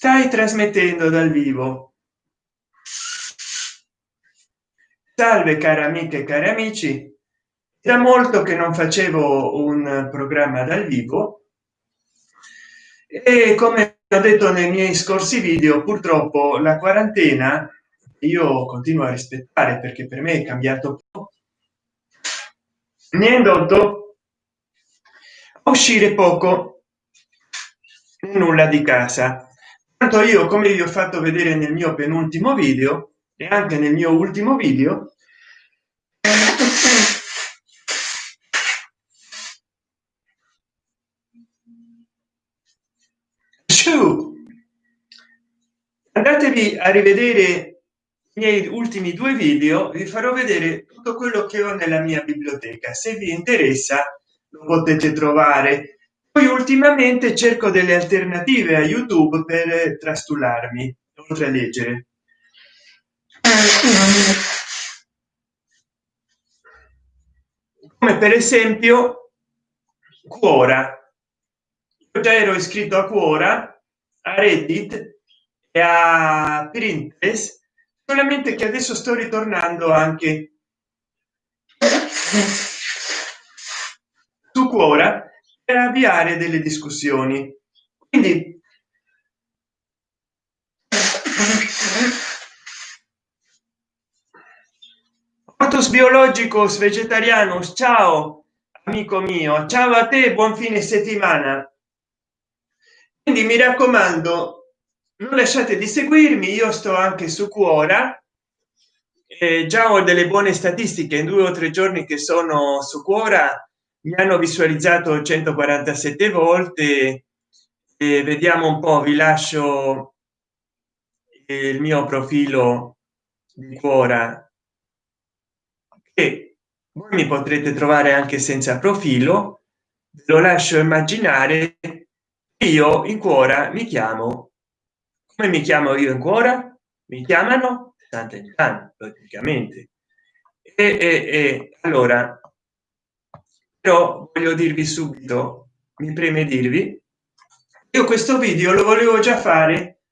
stai trasmettendo dal vivo. Salve cari amiche e cari amici. Da molto che non facevo un programma dal vivo. E come ho detto nei miei scorsi video purtroppo la quarantena io continuo a rispettare perché per me è cambiato mi ha indotto a uscire poco nulla di casa tanto io come vi ho fatto vedere nel mio penultimo video e anche nel mio ultimo video andatevi a rivedere i miei ultimi due video vi farò vedere tutto quello che ho nella mia biblioteca. Se vi interessa lo potete trovare poi ultimamente cerco delle alternative a youtube per trastullarmi oltre a leggere. Come per esempio cuora io già ero iscritto a cuora a reddit e a pinterest solamente che adesso sto ritornando anche su cuora per avviare delle discussioni. Quindi ortos biologicos vegetarianos ciao amico mio. Ciao a te buon fine settimana. Quindi mi raccomando non lasciate di seguirmi io sto anche su cuora eh, già ho delle buone statistiche in due o tre giorni che sono su cuora mi hanno visualizzato 147 volte e vediamo un po vi lascio il mio profilo di cuora che voi mi potrete trovare anche senza profilo lo lascio immaginare io in cuora mi chiamo come mi chiamo io ancora mi chiamano Sant'Enchan praticamente. E, e, e allora però voglio dirvi subito mi preme dirvi io questo video lo volevo già fare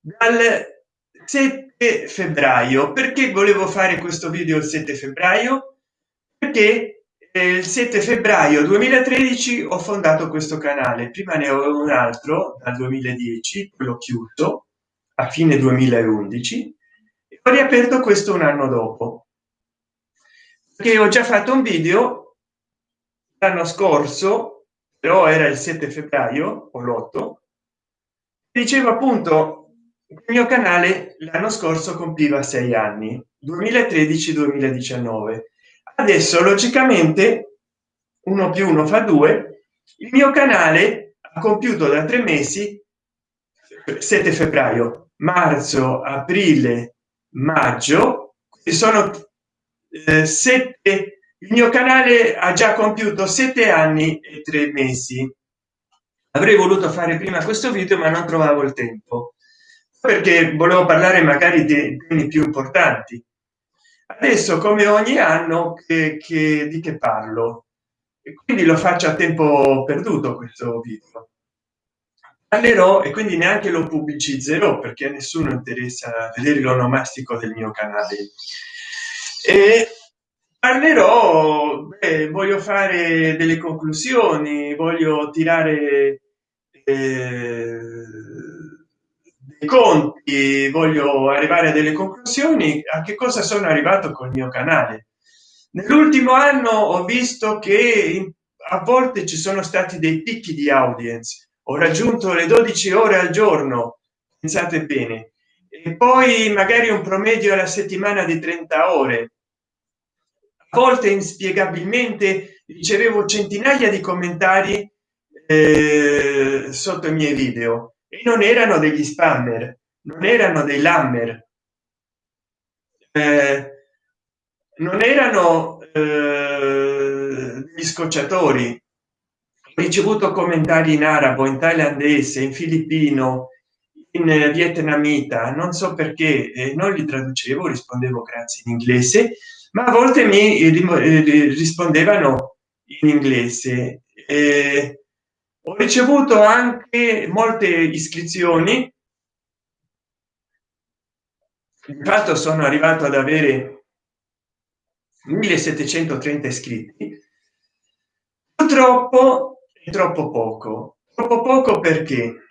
dal 7 febbraio. Perché volevo fare questo video il 7 febbraio? Perché il 7 febbraio 2013 ho fondato questo canale. Prima ne ho un altro dal 2010 l'ho chiuso a fine 2011 e ho riaperto questo un anno dopo. Che ho già fatto un video l'anno scorso però era il 7 febbraio o l'8 dicevo appunto il mio canale l'anno scorso compiva sei anni 2013 2019 adesso logicamente uno più uno fa due il mio canale ha compiuto da tre mesi 7 febbraio marzo aprile maggio sono eh, sette il mio canale ha già compiuto sette anni e tre mesi. Avrei voluto fare prima questo video ma non trovavo il tempo perché volevo parlare magari di temi più importanti. Adesso come ogni anno che, che di che parlo? E quindi lo faccio a tempo perduto questo video. Parlerò e quindi neanche lo pubblicizzerò perché a nessuno interessa vedere l'onomastico del mio canale. E parlerò beh, voglio fare delle conclusioni voglio tirare eh, conti voglio arrivare a delle conclusioni. A che cosa sono arrivato col mio canale? Nell'ultimo anno ho visto che a volte ci sono stati dei picchi di audience. Ho raggiunto le 12 ore al giorno pensate bene. E poi magari un promedio alla settimana di 30 ore volte inspiegabilmente ricevevo centinaia di commentari eh, sotto i miei video. E non erano degli spammer non erano dei lammer. Eh, non erano eh, gli scocciatori. Ho ricevuto commentari in arabo in thailandese in filippino in vietnamita non so perché eh, non li traducevo rispondevo grazie in inglese ma a volte mi rispondevano in inglese. Eh, ho ricevuto anche molte iscrizioni. Infatti sono arrivato ad avere 1730 iscritti. Purtroppo è troppo poco. Troppo poco perché?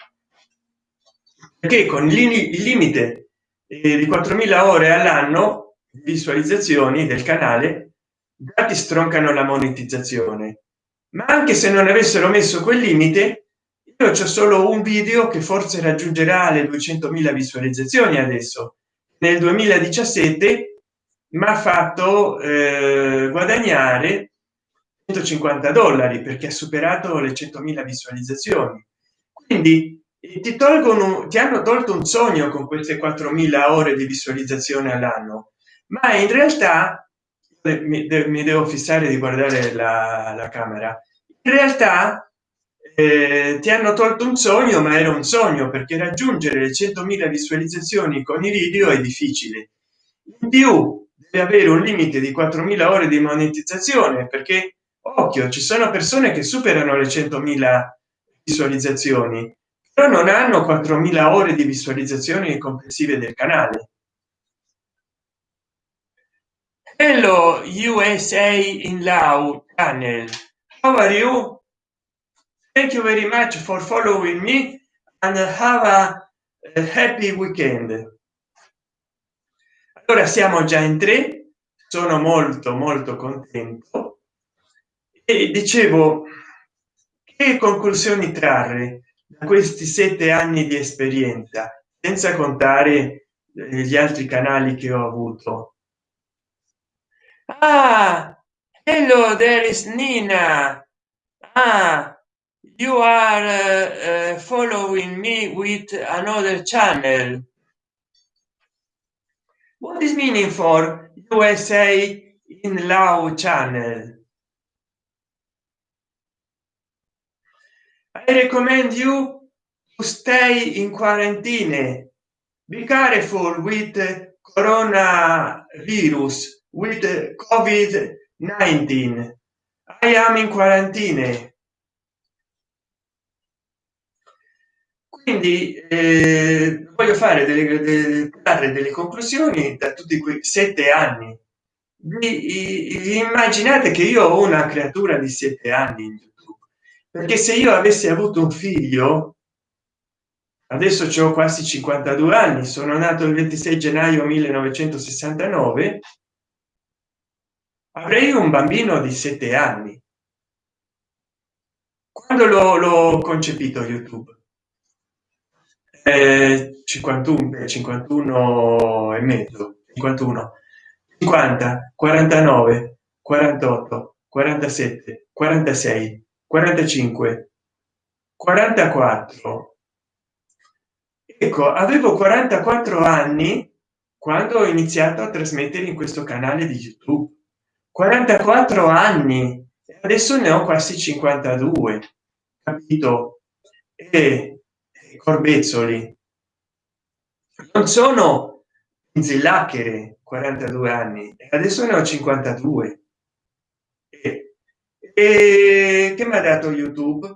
Perché con il limite eh, di 4000 ore all'anno visualizzazioni del canale dati stroncano la monetizzazione. Ma anche se non avessero messo quel limite io c'è solo un video che forse raggiungerà le 200.000 visualizzazioni adesso. Nel 2017 mi ha fatto eh, guadagnare 150 dollari perché ha superato le 100.000 visualizzazioni. Quindi ti tolgono ti hanno tolto un sogno con queste 4.000 ore di visualizzazione all'anno ma in realtà mi, mi, devo fissare di guardare la, la camera. In realtà eh, ti hanno tolto un sogno ma era un sogno perché raggiungere le 100.000 visualizzazioni con i video è difficile. In più deve avere un limite di 4.000 ore di monetizzazione perché occhio ci sono persone che superano le 100.000 visualizzazioni però non hanno 4.000 ore di visualizzazioni complessive del canale hello usa in lao channel. How are you? Thank you very much for following me and have a, a happy weekend. Allora siamo già in tre. Sono molto molto contento. E dicevo che conclusioni trarre da questi sette anni di esperienza senza contare eh, gli altri canali che ho avuto ah, hello there is nina. Ah, you are uh, uh, following me with another channel. What is meaning for usa in law channel? I recommend you to stay in quarantine. Be careful with coronavirus with covid 19 i am in quarantine. Quindi eh, voglio fare delle, delle, dare delle conclusioni da tutti quei sette anni. Vi, immaginate che io ho una creatura di sette anni perché se io avessi avuto un figlio adesso ho quasi 52 anni sono nato il 26 gennaio 1969 avrei un bambino di sette anni. Quando l'ho concepito youtube? Eh, 51 51 e mezzo 51 50 49 48 47 46 45 44 ecco avevo 44 anni quando ho iniziato a trasmettere in questo canale di youtube 44 anni. Adesso ne ho quasi 52 capito? E corbezzoli. Non sono zillacchere 42 anni. Adesso ne ho 52 e e che mi ha dato youtube?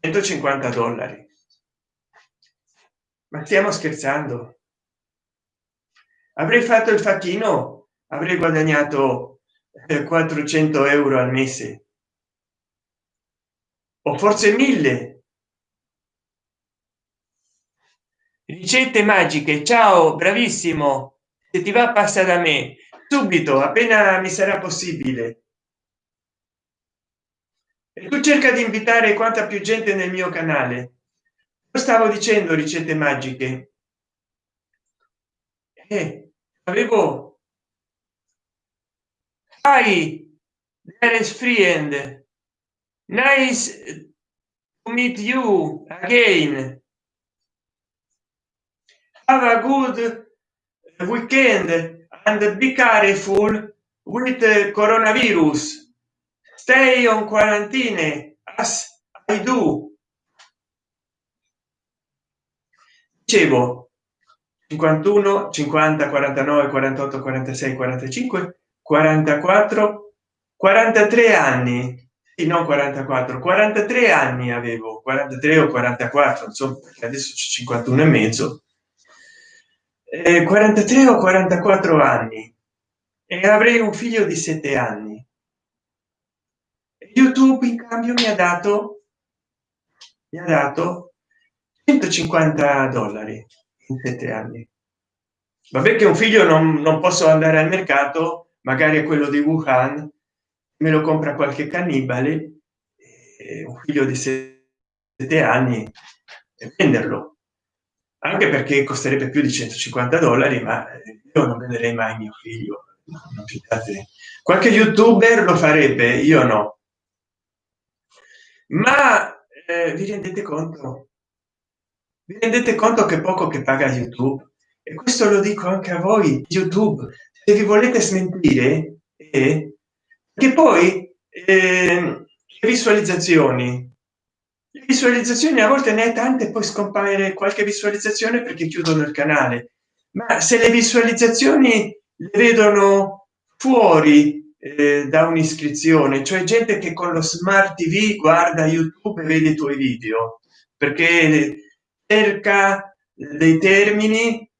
150 dollari. Ma stiamo scherzando avrei fatto il facchino avrei guadagnato 400 eh, euro al mese. O forse mille. Ricette magiche. Ciao bravissimo. Se ti va passa da me. Subito appena mi sarà possibile. E tu cerca di invitare quanta più gente nel mio canale. Stavo dicendo ricette magiche eh, avevo is friend. Nice to meet you again. Have a good weekend and be careful with coronavirus. Stay on quarantine as i do. Dicevo 51 50 49 48 46 45 44 43 anni. Non 44 43 anni avevo 43 o 44 insomma adesso c'è 51 e mezzo. Eh, 43 o 44 anni. E avrei un figlio di 7 anni. Youtube in cambio mi ha dato mi ha dato 150 dollari in 7 anni. Vabbè che un figlio non, non posso andare al mercato magari a quello di wuhan me lo compra qualche cannibale un figlio di sette anni e venderlo. Anche perché costerebbe più di 150 dollari ma io non venderei mai mio figlio qualche youtuber lo farebbe io no. Ma eh, vi rendete conto vi rendete conto che poco che paga youtube? E questo lo dico anche a voi youtube. Se vi volete smentire eh, che poi eh, visualizzazioni. Le visualizzazioni a volte ne hai tante poi scompaire qualche visualizzazione perché chiudono il canale. Ma se le visualizzazioni le vedono fuori eh, da un'iscrizione cioè gente che con lo smart tv guarda youtube e vede i tuoi video perché cerca dei termini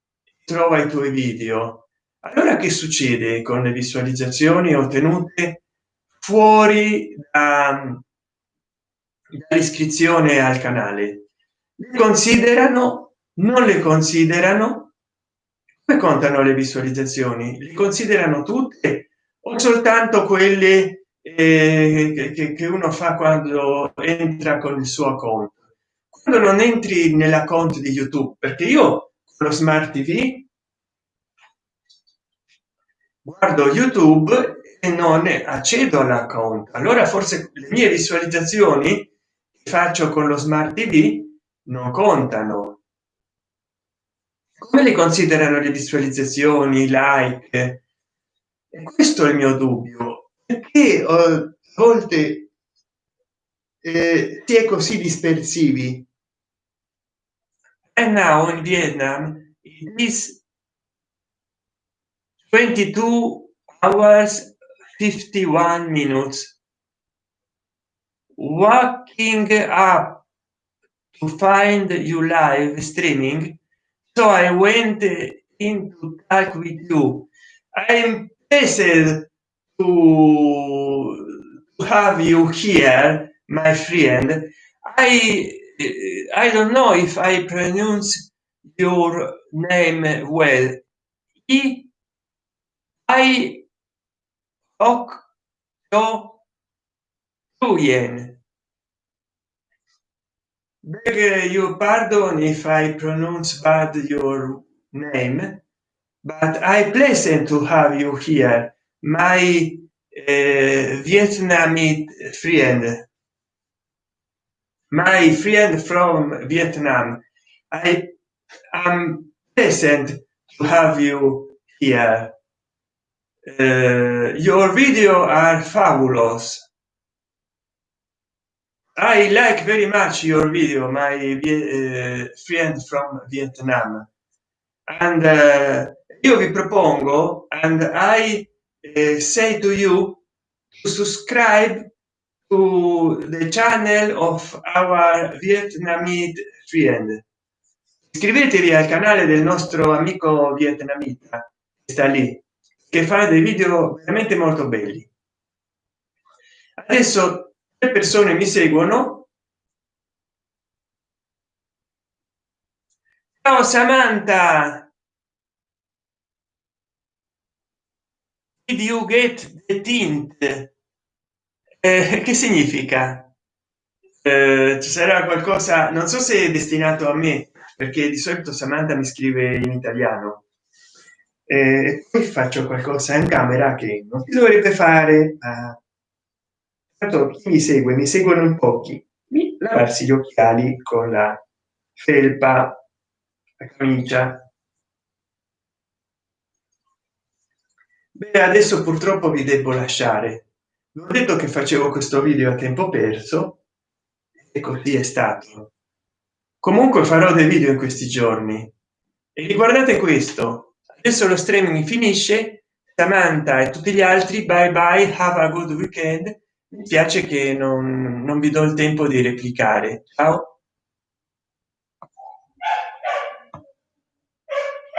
trova i tuoi video. Allora che succede con le visualizzazioni ottenute fuori dall'iscrizione al canale? Le considerano non le considerano? Come contano le visualizzazioni? Li considerano tutte o soltanto quelle eh, che, che uno fa quando entra con il suo conto quando non entri nella conto di youtube perché io con lo smart tv guardo youtube e non accedo all'account. Allora forse le mie visualizzazioni che faccio con lo smart tv non contano. Come le considerano le visualizzazioni like? E questo è il mio dubbio. Perché a volte eh, si è così dispersivi Eh, and now in vietnam it is 22 hours 51 minutes. Walking up to find you live streaming. So i went in to talk with you. I'm pleased to have you here my friend. I i don't know if i pronounce your name well i Ok Nguyen. Beg your pardon if I pronounce bad your name, but I pleasant to have you here, my uh, Vietnamese friend, my friend from Vietnam. I am pleasant to have you here. Uh, your video are fabulous i like very much your video my uh, friend from vietnam and uh, io vi propongo and i uh, say to you to subscribe to the channel of our vietnamese friend. Iscrivetevi al canale del nostro amico vietnamita sta lì che fa dei video veramente molto belli. Adesso le persone mi seguono. Ciao samantha! Did you get the tint che significa? Eh, ci sarà qualcosa non so se è destinato a me perché di solito samantha mi scrive in italiano. E poi faccio qualcosa in camera che non si dovrebbe fare. Ma tanto chi mi segue? Mi seguono in pochi. Mi lavarsi gli occhiali con la felpa la camicia. Beh, adesso purtroppo vi devo lasciare ho detto che facevo questo video a tempo perso e così è stato. Comunque farò dei video in questi giorni. E riguardate questo. Adesso lo streaming finisce. Samantha e tutti gli altri bye bye have a good weekend. Mi piace che non, non vi do il tempo di replicare. Ciao